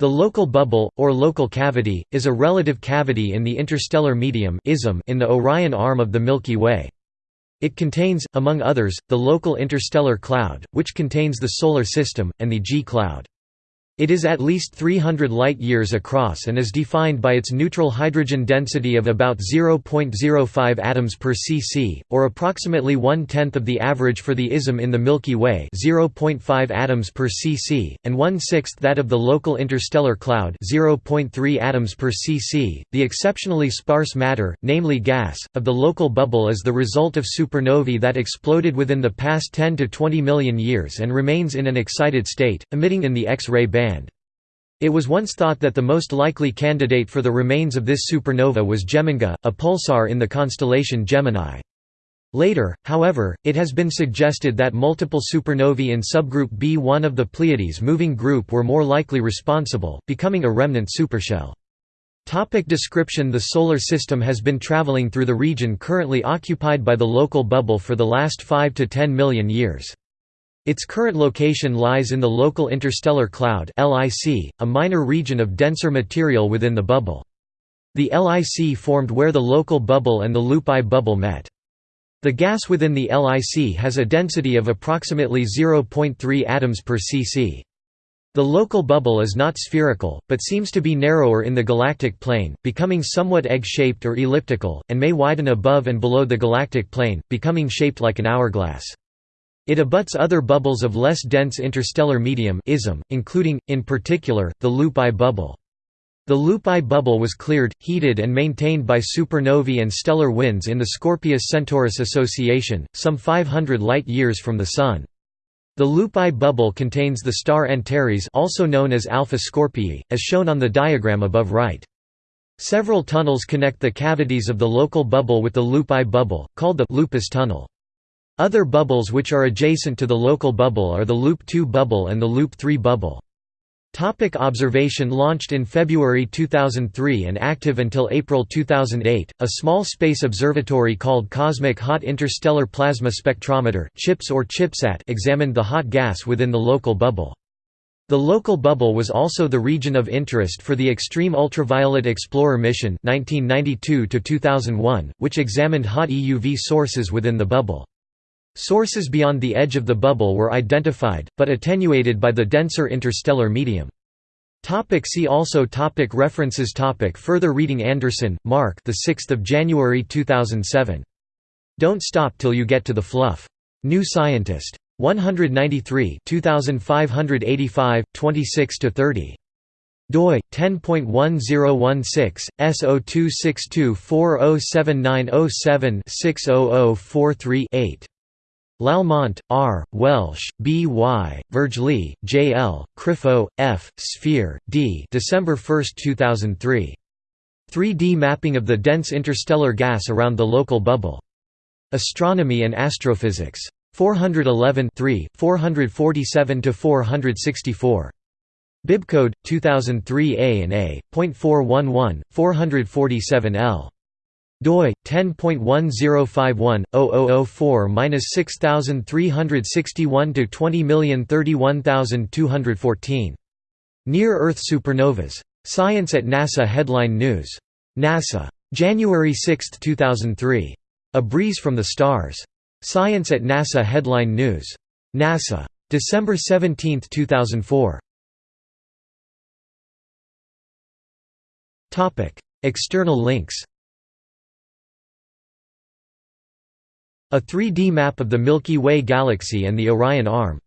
The local bubble, or local cavity, is a relative cavity in the interstellar medium in the Orion arm of the Milky Way. It contains, among others, the local interstellar cloud, which contains the Solar System, and the G cloud. It is at least 300 light-years across and is defined by its neutral hydrogen density of about 0.05 atoms per cc, or approximately one-tenth of the average for the ISM in the Milky Way 0.5 atoms per cc, and one-sixth that of the local interstellar cloud 0.3 atoms per cc. The exceptionally sparse matter, namely gas, of the local bubble is the result of supernovae that exploded within the past 10 to 20 million years and remains in an excited state, emitting in the X-ray band. It was once thought that the most likely candidate for the remains of this supernova was Geminga, a pulsar in the constellation Gemini. Later, however, it has been suggested that multiple supernovae in subgroup B1 of the Pleiades moving group were more likely responsible, becoming a remnant supershell. Topic description The Solar System has been traveling through the region currently occupied by the local bubble for the last 5 to 10 million years. Its current location lies in the local interstellar cloud LIC, a minor region of denser material within the bubble. The LIC formed where the local bubble and the loop I bubble met. The gas within the LIC has a density of approximately 0.3 atoms per cc. The local bubble is not spherical, but seems to be narrower in the galactic plane, becoming somewhat egg-shaped or elliptical, and may widen above and below the galactic plane, becoming shaped like an hourglass. It abuts other bubbles of less dense interstellar medium ism, including, in particular, the Loop I bubble. The Loop I bubble was cleared, heated and maintained by supernovae and stellar winds in the Scorpius-Centaurus association, some 500 light-years from the Sun. The Loop I bubble contains the star Antares also known as Alpha Scorpii, as shown on the diagram above right. Several tunnels connect the cavities of the local bubble with the Loop I bubble, called the Lupus tunnel. Other bubbles which are adjacent to the local bubble are the Loop 2 bubble and the Loop 3 bubble. Topic observation Launched in February 2003 and active until April 2008, a small space observatory called Cosmic Hot Interstellar Plasma Spectrometer CHIPS or CHIPSAT examined the hot gas within the local bubble. The local bubble was also the region of interest for the Extreme Ultraviolet Explorer mission 1992 which examined hot EUV sources within the bubble. Sources beyond the edge of the bubble were identified, but attenuated by the denser interstellar medium. Topic see also topic References topic Further reading Anderson, Mark the 6th of January 2007. Don't stop till you get to the fluff. New Scientist. One hundred ninety three. Two thousand five hundred eighty five. Twenty six to thirty. doi 10.1016 S0262407907-60043-8 Lallement, R., Welsh, B. Y., Vergely, J. L., Crifo, F., Sfeir, D. December 1, 2003. 3D mapping of the dense interstellar gas around the local bubble. Astronomy and Astrophysics. 411 447–464. Bibcode 2003 A and A. 411 447 L doi 10.1051/0004-6361 to 20031214. Near-Earth supernovas. Science at NASA Headline News. NASA. January 6, 2003. A Breeze from the Stars. Science at NASA Headline News. NASA. December 17, 2004. External links A 3D map of the Milky Way galaxy and the Orion Arm